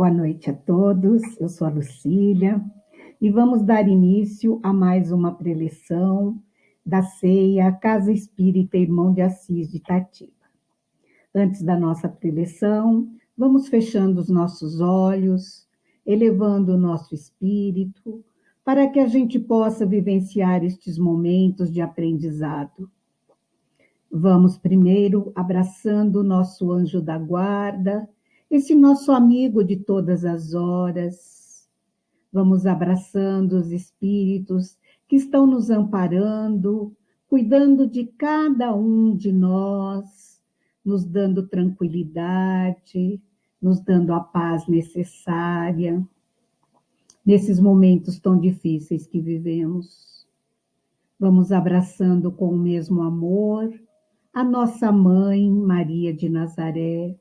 Boa noite a todos, eu sou a Lucília e vamos dar início a mais uma preleção da ceia Casa Espírita Irmão de Assis de Itatiba. Antes da nossa preleção, vamos fechando os nossos olhos, elevando o nosso espírito, para que a gente possa vivenciar estes momentos de aprendizado. Vamos primeiro abraçando o nosso anjo da guarda, esse nosso amigo de todas as horas. Vamos abraçando os espíritos que estão nos amparando, cuidando de cada um de nós, nos dando tranquilidade, nos dando a paz necessária nesses momentos tão difíceis que vivemos. Vamos abraçando com o mesmo amor a nossa mãe Maria de Nazaré,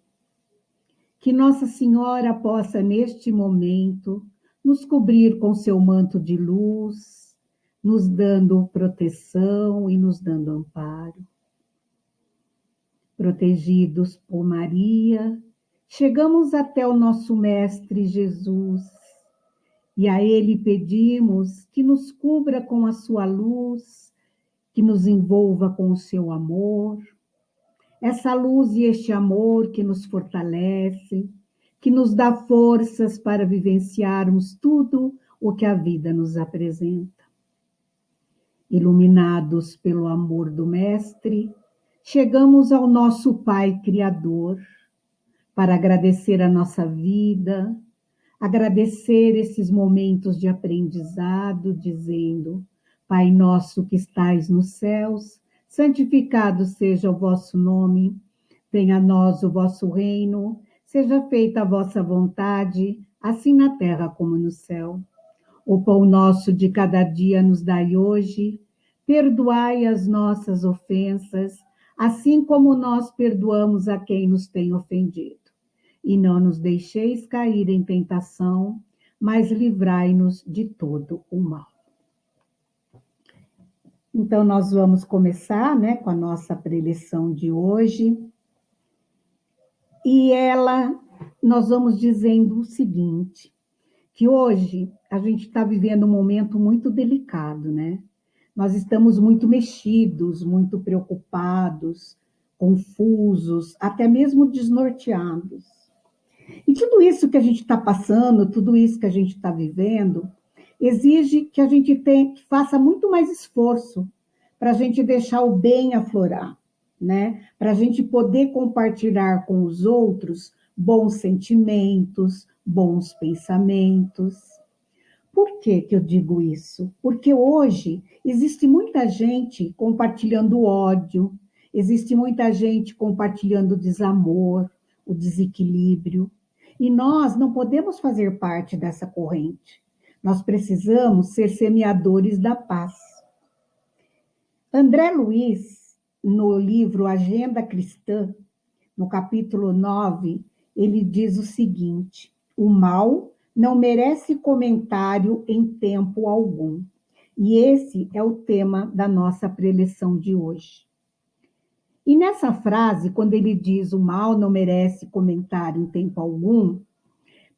que Nossa Senhora possa, neste momento, nos cobrir com seu manto de luz, nos dando proteção e nos dando amparo. Protegidos por Maria, chegamos até o nosso Mestre Jesus e a Ele pedimos que nos cubra com a sua luz, que nos envolva com o seu amor essa luz e este amor que nos fortalece, que nos dá forças para vivenciarmos tudo o que a vida nos apresenta. Iluminados pelo amor do Mestre, chegamos ao nosso Pai Criador para agradecer a nossa vida, agradecer esses momentos de aprendizado, dizendo: Pai nosso que estais nos céus, santificado seja o vosso nome, venha a nós o vosso reino, seja feita a vossa vontade, assim na terra como no céu. O pão nosso de cada dia nos dai hoje, perdoai as nossas ofensas, assim como nós perdoamos a quem nos tem ofendido. E não nos deixeis cair em tentação, mas livrai-nos de todo o mal. Então, nós vamos começar né, com a nossa preleção de hoje. E ela, nós vamos dizendo o seguinte, que hoje a gente está vivendo um momento muito delicado, né? Nós estamos muito mexidos, muito preocupados, confusos, até mesmo desnorteados. E tudo isso que a gente está passando, tudo isso que a gente está vivendo, exige que a gente tem, faça muito mais esforço para a gente deixar o bem aflorar, né? Para a gente poder compartilhar com os outros bons sentimentos, bons pensamentos. Por que, que eu digo isso? Porque hoje existe muita gente compartilhando ódio, existe muita gente compartilhando desamor, o desequilíbrio, e nós não podemos fazer parte dessa corrente. Nós precisamos ser semeadores da paz. André Luiz, no livro Agenda Cristã, no capítulo 9, ele diz o seguinte: o mal não merece comentário em tempo algum. E esse é o tema da nossa preleção de hoje. E nessa frase, quando ele diz o mal não merece comentário em tempo algum,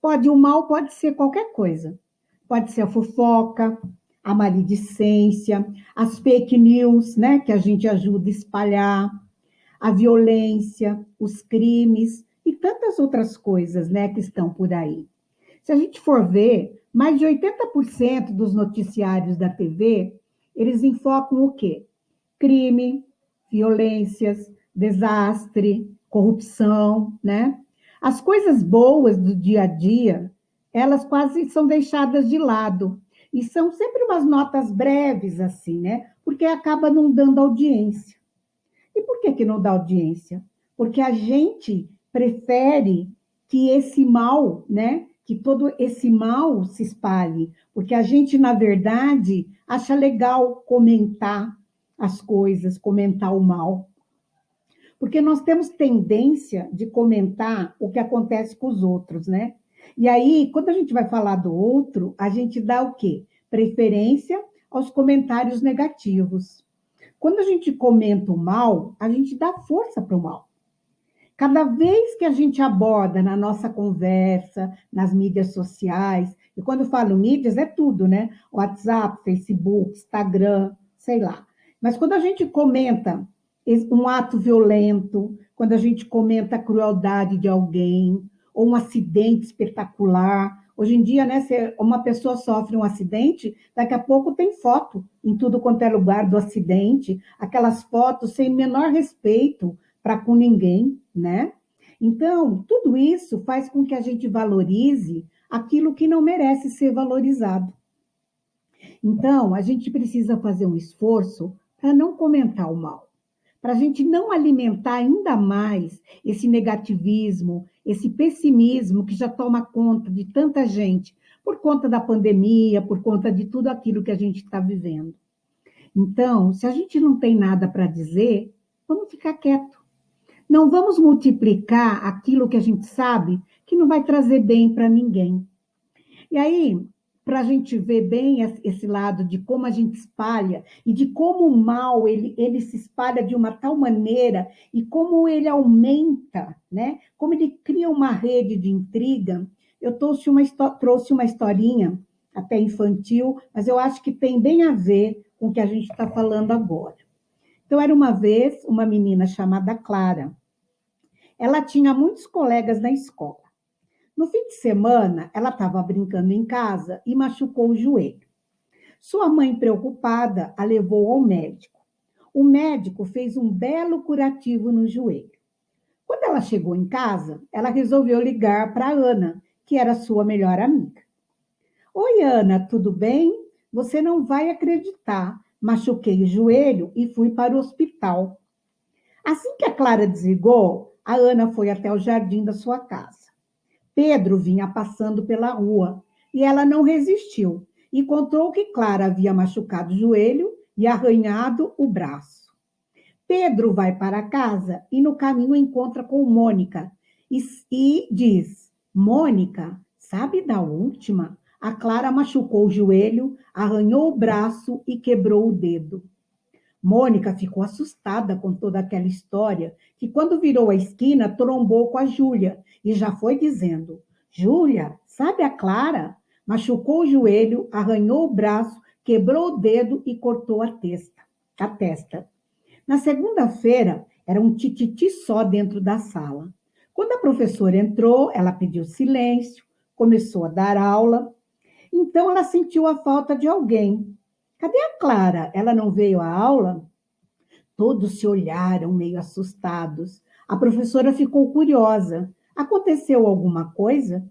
pode o mal pode ser qualquer coisa. Pode ser a fofoca, a maledicência, as fake news, né, que a gente ajuda a espalhar, a violência, os crimes e tantas outras coisas, né, que estão por aí. Se a gente for ver, mais de 80% dos noticiários da TV, eles enfocam o quê? Crime, violências, desastre, corrupção, né? As coisas boas do dia a dia, elas quase são deixadas de lado. E são sempre umas notas breves, assim, né? Porque acaba não dando audiência. E por que, que não dá audiência? Porque a gente prefere que esse mal, né? Que todo esse mal se espalhe. Porque a gente, na verdade, acha legal comentar as coisas, comentar o mal. Porque nós temos tendência de comentar o que acontece com os outros, né? E aí, quando a gente vai falar do outro, a gente dá o quê? Preferência aos comentários negativos. Quando a gente comenta o mal, a gente dá força para o mal. Cada vez que a gente aborda na nossa conversa, nas mídias sociais, e quando eu falo mídias, é tudo, né? WhatsApp, Facebook, Instagram, sei lá. Mas quando a gente comenta um ato violento, quando a gente comenta a crueldade de alguém, ou um acidente espetacular, Hoje em dia, né, se uma pessoa sofre um acidente, daqui a pouco tem foto em tudo quanto é lugar do acidente, aquelas fotos sem menor respeito para com ninguém, né? Então, tudo isso faz com que a gente valorize aquilo que não merece ser valorizado. Então, a gente precisa fazer um esforço para não comentar o mal, para a gente não alimentar ainda mais esse negativismo, esse pessimismo que já toma conta de tanta gente, por conta da pandemia, por conta de tudo aquilo que a gente está vivendo. Então, se a gente não tem nada para dizer, vamos ficar quieto. Não vamos multiplicar aquilo que a gente sabe que não vai trazer bem para ninguém. E aí, para a gente ver bem esse lado de como a gente espalha e de como o mal ele, ele se espalha de uma tal maneira e como ele aumenta, né? Como ele cria uma rede de intriga. Eu trouxe uma, trouxe uma historinha até infantil, mas eu acho que tem bem a ver com o que a gente está falando agora. Então, era uma vez uma menina chamada Clara. Ela tinha muitos colegas na escola. No fim de semana, ela estava brincando em casa e machucou o joelho. Sua mãe, preocupada, a levou ao médico. O médico fez um belo curativo no joelho. Quando ela chegou em casa, ela resolveu ligar para Ana, que era sua melhor amiga. Oi, Ana, tudo bem? Você não vai acreditar. Machuquei o joelho e fui para o hospital. Assim que a Clara desligou, a Ana foi até o jardim da sua casa. Pedro vinha passando pela rua e ela não resistiu e contou que Clara havia machucado o joelho e arranhado o braço. Pedro vai para casa e no caminho encontra com Mônica e, e diz: Mônica, sabe da última? A Clara machucou o joelho, arranhou o braço e quebrou o dedo. Mônica ficou assustada com toda aquela história, que quando virou a esquina, trombou com a Júlia e já foi dizendo: Júlia, sabe a Clara? Machucou o joelho, arranhou o braço, quebrou o dedo e cortou a testa. A testa. Na segunda-feira, era um tititi só dentro da sala. Quando a professora entrou, ela pediu silêncio, começou a dar aula. Então ela sentiu a falta de alguém. Cadê a Clara? Ela não veio à aula? Todos se olharam meio assustados. A professora ficou curiosa. Aconteceu alguma coisa?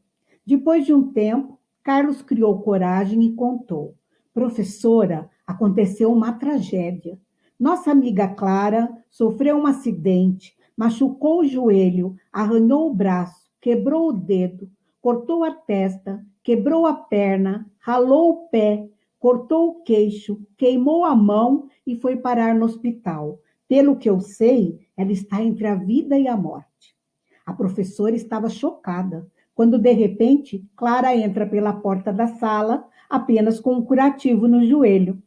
Depois de um tempo, Carlos criou coragem e contou: Professora, aconteceu uma tragédia. Nossa amiga Clara sofreu um acidente, machucou o joelho, arranhou o braço, quebrou o dedo, cortou a testa, quebrou a perna, ralou o pé, cortou o queixo, queimou a mão e foi parar no hospital. Pelo que eu sei, ela está entre a vida e a morte. A professora estava chocada quando, de repente, Clara entra pela porta da sala, apenas com um curativo no joelho.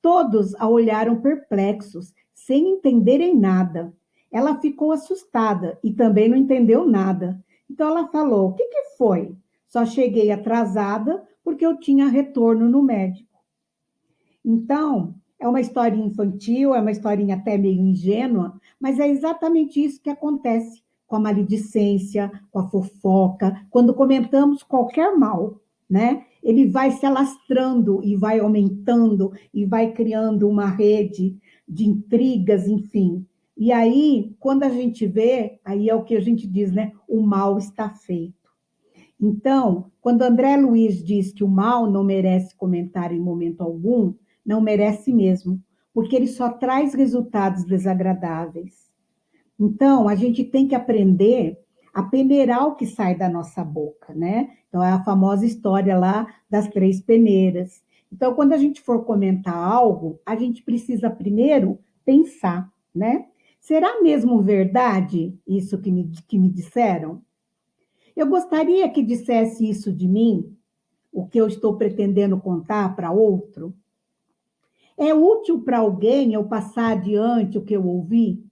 Todos a olharam perplexos, sem entenderem nada. Ela ficou assustada e também não entendeu nada. Então ela falou: O que, que foi? Só cheguei atrasada porque eu tinha retorno no médico. Então, é uma historinha infantil, é uma historinha até meio ingênua, mas é exatamente isso que acontece com a maledicência, com a fofoca, quando comentamos qualquer mal, né? Ele vai se alastrando e vai aumentando e vai criando uma rede de intrigas, enfim. E aí, quando a gente vê, aí é o que a gente diz, né? O mal está feito. Então, quando André Luiz diz que o mal não merece comentário em momento algum, não merece mesmo, porque ele só traz resultados desagradáveis. Então, a gente tem que aprender a peneirar o que sai da nossa boca, né? Então, é a famosa história lá das três peneiras. Então, quando a gente for comentar algo, a gente precisa primeiro pensar, né? Será mesmo verdade isso que me, que me disseram? Eu gostaria que dissesse isso de mim, o que eu estou pretendendo contar para outro. É útil para alguém eu passar adiante o que eu ouvi?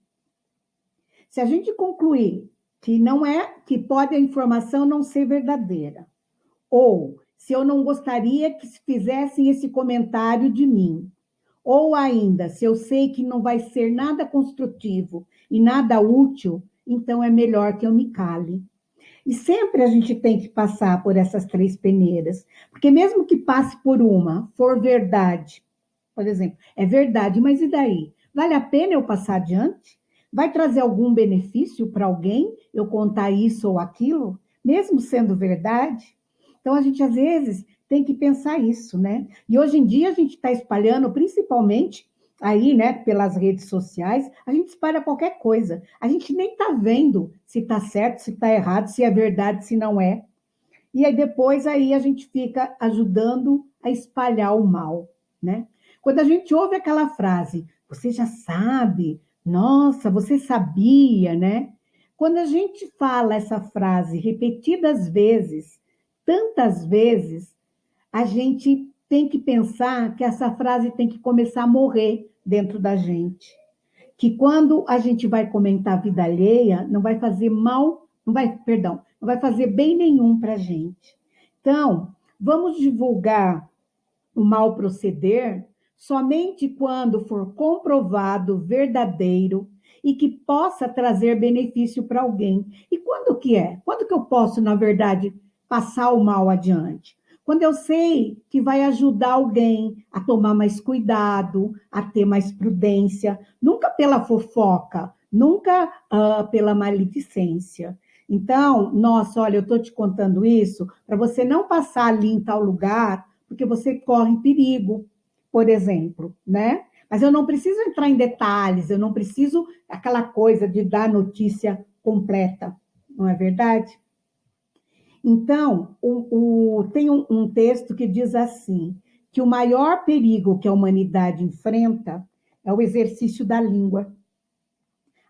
Se a gente concluir que não é que pode a informação não ser verdadeira. Ou se eu não gostaria que fizessem esse comentário de mim. Ou ainda, se eu sei que não vai ser nada construtivo e nada útil, então é melhor que eu me cale. E sempre a gente tem que passar por essas três peneiras, porque mesmo que passe por uma, for verdade, por exemplo, é verdade, mas e daí? Vale a pena eu passar adiante? Vai trazer algum benefício para alguém eu contar isso ou aquilo, mesmo sendo verdade? Então a gente às vezes tem que pensar isso, né? E hoje em dia a gente está espalhando, principalmente aí, né, pelas redes sociais, a gente espalha qualquer coisa. A gente nem está vendo se está certo, se está errado, se é verdade, se não é. E aí depois aí a gente fica ajudando a espalhar o mal, né? Quando a gente ouve aquela frase, você já sabe, nossa, você sabia, né? Quando a gente fala essa frase repetidas vezes, tantas vezes, a gente tem que pensar que essa frase tem que começar a morrer dentro da gente. Que quando a gente vai comentar a vida alheia, não vai fazer mal, não vai, perdão, não vai fazer bem nenhum para a gente. Então, vamos divulgar o mal proceder somente quando for comprovado verdadeiro e que possa trazer benefício para alguém. E quando que é? Quando que eu posso, na verdade, passar o mal adiante? Quando eu sei que vai ajudar alguém a tomar mais cuidado, a ter mais prudência, nunca pela fofoca, nunca uh, pela maledicência. Então, nossa, olha, eu estou te contando isso para você não passar ali em tal lugar, porque você corre perigo, por exemplo, né? Mas eu não preciso entrar em detalhes, eu não preciso aquela coisa de dar notícia completa, não é verdade? Então, o, o, tem um, um texto que diz assim: que o maior perigo que a humanidade enfrenta é o exercício da língua.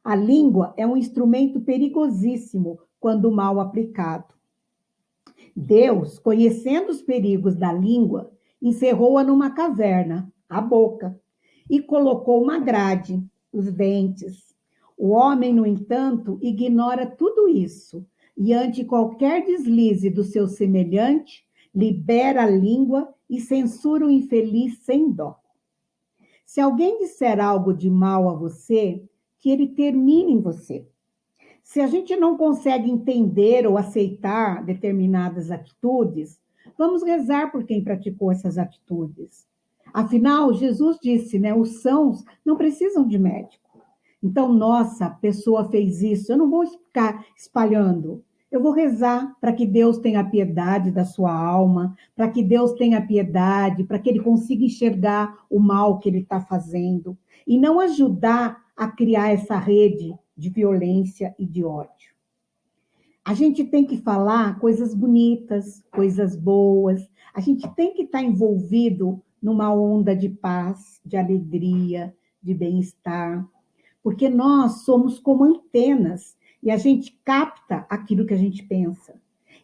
A língua é um instrumento perigosíssimo quando mal aplicado. Deus, conhecendo os perigos da língua, encerrou-a numa caverna, a boca, e colocou uma grade, os dentes. O homem, no entanto, ignora tudo isso e ante qualquer deslize do seu semelhante, libera a língua e censura o infeliz sem dó. Se alguém disser algo de mal a você, que ele termine em você. Se a gente não consegue entender ou aceitar determinadas atitudes, vamos rezar por quem praticou essas atitudes. Afinal, Jesus disse, né, os sãos não precisam de médico. Então, nossa, a pessoa fez isso, eu não vou ficar espalhando. Eu vou rezar para que Deus tenha piedade da sua alma, para que Deus tenha piedade, para que ele consiga enxergar o mal que ele está fazendo e não ajudar a criar essa rede de violência e de ódio. A gente tem que falar coisas bonitas, coisas boas, a gente tem que estar tá envolvido numa onda de paz, de alegria, de bem-estar, porque nós somos como antenas e a gente capta aquilo que a gente pensa.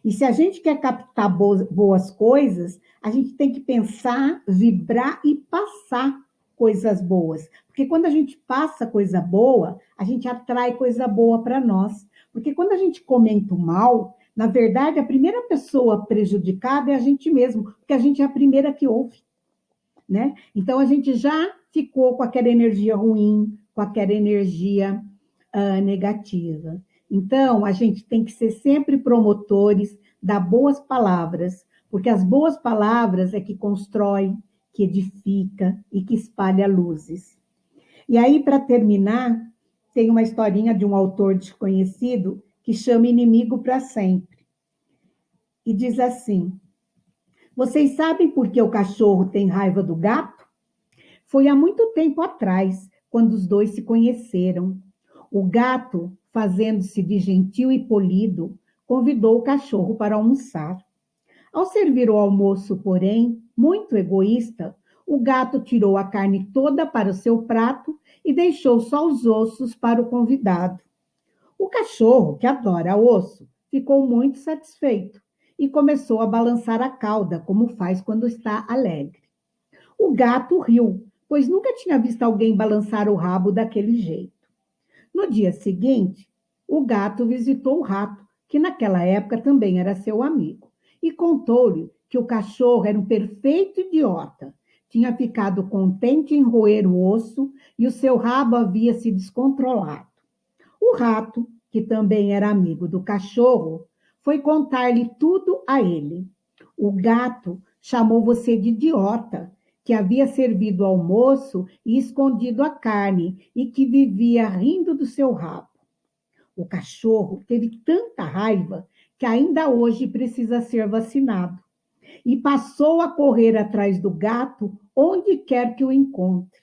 E se a gente quer captar boas, coisas, a gente tem que pensar, vibrar e passar coisas boas. Porque quando a gente passa coisa boa, a gente atrai coisa boa para nós. Porque quando a gente comenta o mal, na verdade, a primeira pessoa prejudicada é a gente mesmo, porque a gente é a primeira que ouve. Né? Então, a gente já ficou com aquela energia ruim, com aquela energia uh, negativa. Então, a gente tem que ser sempre promotores das boas palavras, porque as boas palavras é que constrói, que edifica e que espalha luzes. E aí, para terminar, tem uma historinha de um autor desconhecido que chama Inimigo para Sempre. E diz assim: Vocês sabem por que o cachorro tem raiva do gato? Foi há muito tempo atrás, quando os dois se conheceram. O gato, fazendo-se de gentil e polido, convidou o cachorro para almoçar. Ao servir o almoço, porém, muito egoísta, o gato tirou a carne toda para o seu prato e deixou só os ossos para o convidado. O cachorro, que adora osso, ficou muito satisfeito e começou a balançar a cauda, como faz quando está alegre. O gato riu, pois nunca tinha visto alguém balançar o rabo daquele jeito. No dia seguinte, o gato visitou o rato, que naquela época também era seu amigo, e contou-lhe que o cachorro era um perfeito idiota. Tinha ficado contente em roer o osso e o seu rabo havia se descontrolado. O rato, que também era amigo do cachorro, foi contar-lhe tudo a ele. O gato chamou você de idiota, que havia servido o almoço e escondido a carne e que vivia rindo do seu rabo. O cachorro teve tanta raiva que ainda hoje precisa ser vacinado e passou a correr atrás do gato onde quer que o encontre.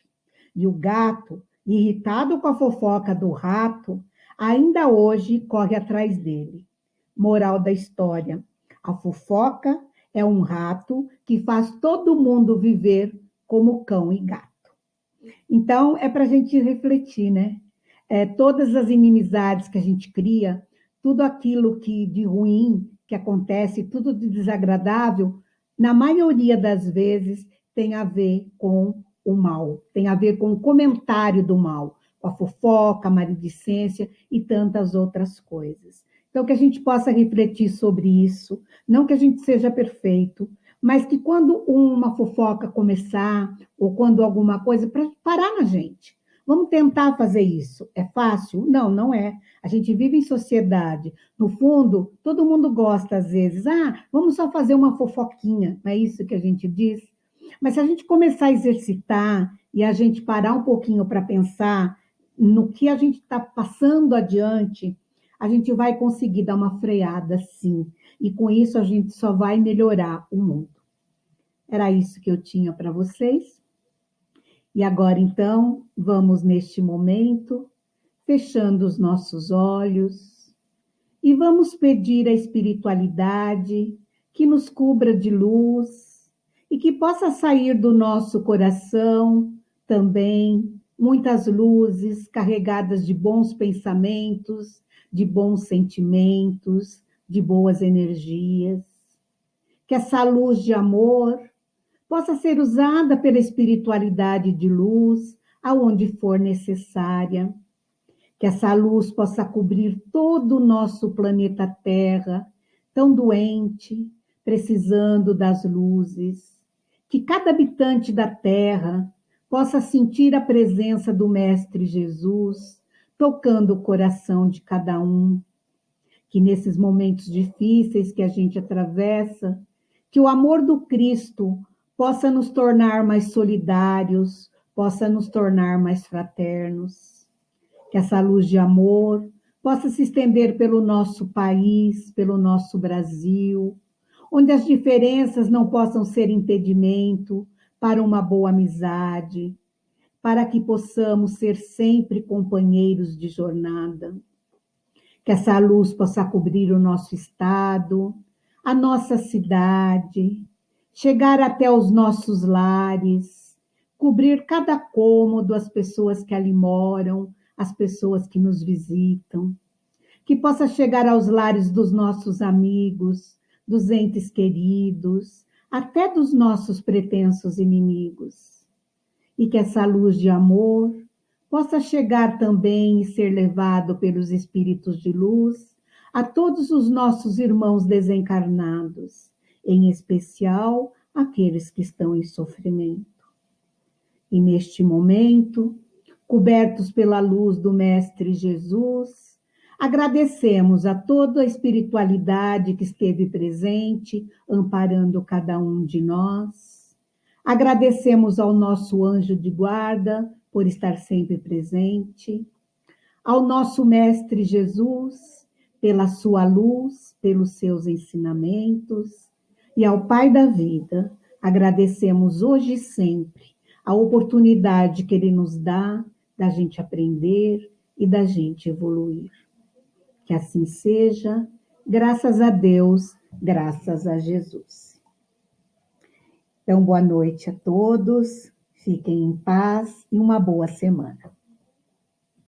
E o gato, irritado com a fofoca do rato, ainda hoje corre atrás dele. Moral da história: a fofoca é um rato que faz todo mundo viver como cão e gato. Então, é para a gente refletir, né? É, todas as inimizades que a gente cria, tudo aquilo que de ruim que acontece, tudo de desagradável, na maioria das vezes tem a ver com o mal, tem a ver com o comentário do mal, com a fofoca, a maledicência e tantas outras coisas. Então, que a gente possa refletir sobre isso, não que a gente seja perfeito, mas que quando uma fofoca começar, ou quando alguma coisa, para parar na gente. Vamos tentar fazer isso. É fácil? Não, não é. A gente vive em sociedade. No fundo, todo mundo gosta às vezes. Ah, vamos só fazer uma fofoquinha. Não é isso que a gente diz? Mas se a gente começar a exercitar e a gente parar um pouquinho para pensar no que a gente está passando adiante, a gente vai conseguir dar uma freada, sim. E com isso a gente só vai melhorar o mundo. Era isso que eu tinha para vocês. E agora, então, vamos neste momento, fechando os nossos olhos, e vamos pedir à espiritualidade que nos cubra de luz e que possa sair do nosso coração também muitas luzes carregadas de bons pensamentos, de bons sentimentos, de boas energias. Que essa luz de amor possa ser usada pela espiritualidade de luz aonde for necessária. Que essa luz possa cobrir todo o nosso planeta Terra, tão doente, precisando das luzes. Que cada habitante da Terra possa sentir a presença do Mestre Jesus tocando o coração de cada um. Que nesses momentos difíceis que a gente atravessa, que o amor do Cristo possa nos tornar mais solidários, possa nos tornar mais fraternos. Que essa luz de amor possa se estender pelo nosso país, pelo nosso Brasil, onde as diferenças não possam ser impedimento para uma boa amizade, para que possamos ser sempre companheiros de jornada. Que essa luz possa cobrir o nosso estado, a nossa cidade, chegar até os nossos lares, cobrir cada cômodo, as pessoas que ali moram, as pessoas que nos visitam. Que possa chegar aos lares dos nossos amigos, dos entes queridos, até dos nossos pretensos inimigos. E que essa luz de amor possa chegar também e ser levado pelos espíritos de luz a todos os nossos irmãos desencarnados, em especial aqueles que estão em sofrimento. E neste momento, cobertos pela luz do Mestre Jesus, Agradecemos a toda a espiritualidade que esteve presente, amparando cada um de nós. Agradecemos ao nosso anjo de guarda por estar sempre presente, ao nosso Mestre Jesus, pela sua luz, pelos seus ensinamentos, e ao Pai da vida, agradecemos hoje e sempre a oportunidade que Ele nos dá da gente aprender e da gente evoluir. Que assim seja, graças a Deus, graças a Jesus. Então, boa noite a todos, fiquem em paz e uma boa semana.